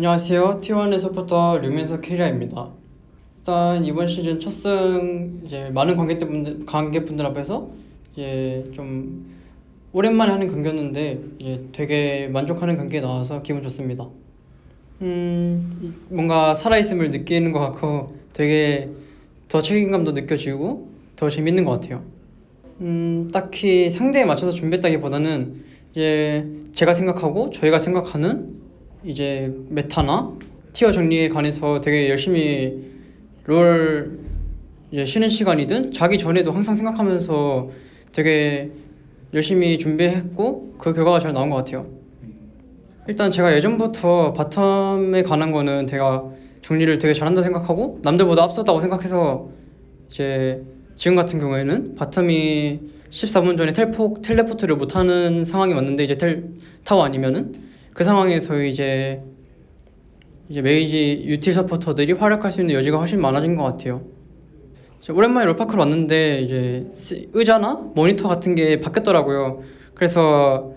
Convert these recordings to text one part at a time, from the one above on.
안녕하세요. T1의 서포터 류민석 케리아입니다. 일단 이번 시즌 첫승 이제 많은 관객분들 관객분들 앞에서 이제 좀 오랜만에 하는 경기였는데 이제 되게 만족하는 경기에 나와서 기분 좋습니다. 음 이- 뭔가 살아 있음을 느끼는 것 같고 되게 더 책임감도 느껴지고 더 재밌는 것 같아요. 음 딱히 상대에 맞춰서 준비했다기보다는 이제 제가 생각하고 저희가 생각하는 이제 메타나 티어 정리에 관해서 되게 열심히 롤 이제 쉬는 시간이든 자기 전에도 항상 생각하면서 되게 열심히 준비했고 그 결과가 잘 나온 것 같아요. 일단 제가 예전부터 바텀에 관한 거는 제가 정리를 되게 잘한다 생각하고 남들보다 앞섰다고 생각해서 이제 지금 같은 경우에는 bottom이 14분 전에 텔포 teleport를 못하는 상황이 왔는데 이제 텔 타워 아니면은 그 상황에서 이제 이제 mage 유틸 서포터들이 활약할 수 있는 여지가 훨씬 많아진 것 같아요. 오랜만에 롤파크로 왔는데 이제 시- 의자나 모니터 같은 게 바뀌었더라고요. 그래서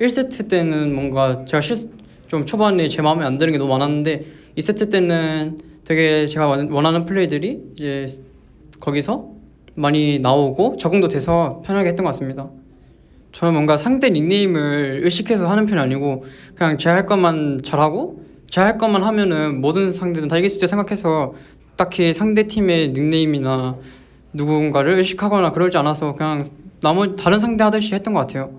1세트 때는 뭔가 제가 실, 좀 초반에 제 마음에 안 드는 게 너무 많았는데 2세트 때는 되게 제가 원- 원하는 플레이들이 이제 거기서 많이 나오고 적응도 돼서 편하게 했던 것 같습니다. 저는 뭔가 상대 닉네임을 의식해서 하는 편이 아니고 그냥 제 할 것만 잘하고 제 할 것만 하면은 모든 상대는 다 이길 수 있다 생각해서 딱히 상대 팀의 닉네임이나 누군가를 의식하거나 그러지 않아서 그냥 나머지 다른 상대 하듯이 했던 것 같아요.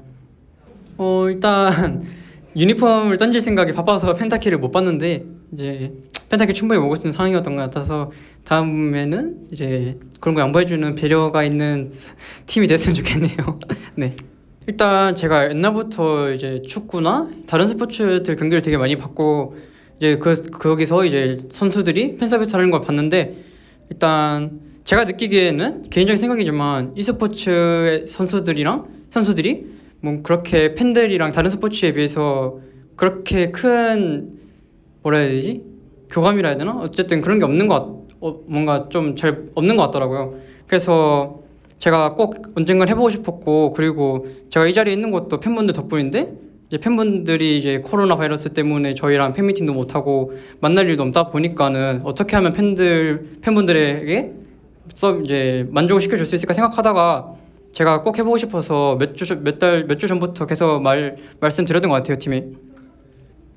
어 일단 유니폼을 던질 생각이 바빠서 펜타키를 못 봤는데 이제 펜타키 충분히 먹을 수 있는 상황이었던 것 같아서 다음에는 이제 그런 거 양보해주는 배려가 있는 팀이 됐으면 좋겠네요. 네. 일단 제가 옛날부터 이제 축구나 다른 스포츠들 경기를 되게 많이 봤고 이제 그 거기서 이제 선수들이 팬 서비스 하는 걸 봤는데 일단 제가 느끼기에는 개인적인 생각이지만 e스포츠의 선수들이랑 선수들이 뭐 그렇게 팬들이랑 다른 스포츠에 비해서 그렇게 큰 뭐라 해야 되지 교감이라 해야 되나 어쨌든 그런 게 없는 것 같, 어, 뭔가 좀 잘 없는 것 같더라고요. 그래서 제가 꼭 언젠간 해보고 싶었고 그리고 제가 이 자리에 있는 것도 팬분들 덕분인데 이제 팬분들이 이제 코로나 바이러스 때문에 저희랑 팬미팅도 못 하고 만날 일도 없다 보니까는 어떻게 하면 팬들 팬분들에게 써 이제 만족을 시켜줄 수 있을까 생각하다가 제가 꼭 해보고 싶어서 몇 주 몇 달 몇 주 전부터 계속 말 말씀드렸던 것 같아요 팀이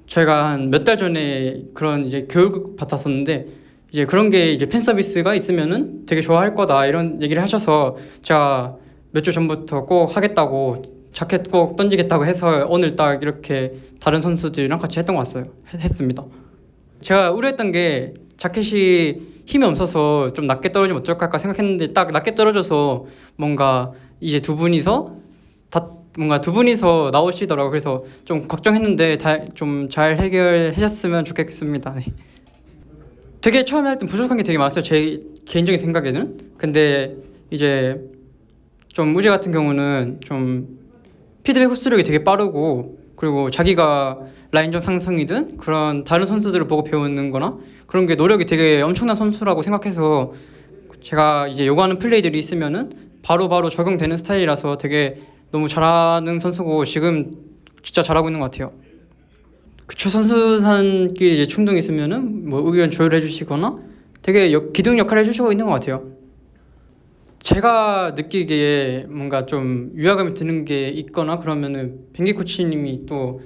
저희가 한 몇 달 전에 그런 이제 교육을 받았었는데 이제 그런 게 이제 팬 서비스가 있으면은 되게 좋아할 거다 이런 얘기를 하셔서 제가 몇 주 전부터 꼭 하겠다고 자켓 꼭 던지겠다고 해서 오늘 딱 이렇게 다른 선수들이랑 같이 했던 것 같아요 했- 했습니다 제가 우려했던 게 자켓이 힘이 없어서 좀 낮게 떨어지면 어쩔까 생각했는데 딱 낮게 떨어져서 뭔가 이제 두 분이서 다 뭔가 두 분이서 나오시더라고 요 그래서 좀 걱정했는데 좀 잘 해결하셨으면 좋겠습니다. 네. 되게 처음에 할때 부족한 게 되게 많았어요. 제 개인적인 생각에는. 근데 이제 좀 우재 같은 경우는 좀 피드백 흡수력이 되게 빠르고 그리고 자기가 라인전 상승이든 그런 다른 선수들을 보고 배우는 거나 그런 게 노력이 되게 엄청난 선수라고 생각해서 제가 이제 요구하는 플레이들이 있으면은 바로바로 적용되는 스타일이라서 되게 너무 잘하는 선수고 지금 진짜 잘하고 있는 것 같아요. 그쵸 선수단끼리 이제 충동이 있으면은 뭐 의견 조율해 주시거나 되게 역- 기둥 역할을 해주시고 있는 것 같아요. 제가 느끼기에 뭔가 좀 위화감이 드는 게 있거나 그러면은 뱅기 코치님이 또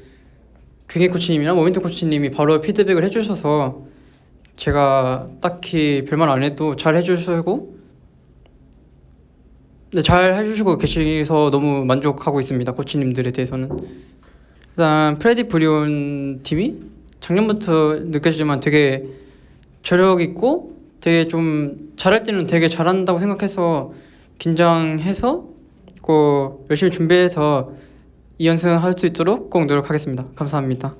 뱅기 코치님이나 모멘트 코치님이 바로 피드백을 해주셔서 제가 딱히 별말 안 해도 잘 해주시고 네, 잘 해주시고 계셔서 너무 만족하고 있습니다 코치님들에 대해서는 일단 프레디 브리온 팀이 작년부터 느껴지지만 되게 저력 있고 되게 좀 잘할 때는 되게 잘한다고 생각해서 긴장해서 꼭 열심히 준비해서 2연승 할 수 있도록 꼭 노력하겠습니다. 감사합니다.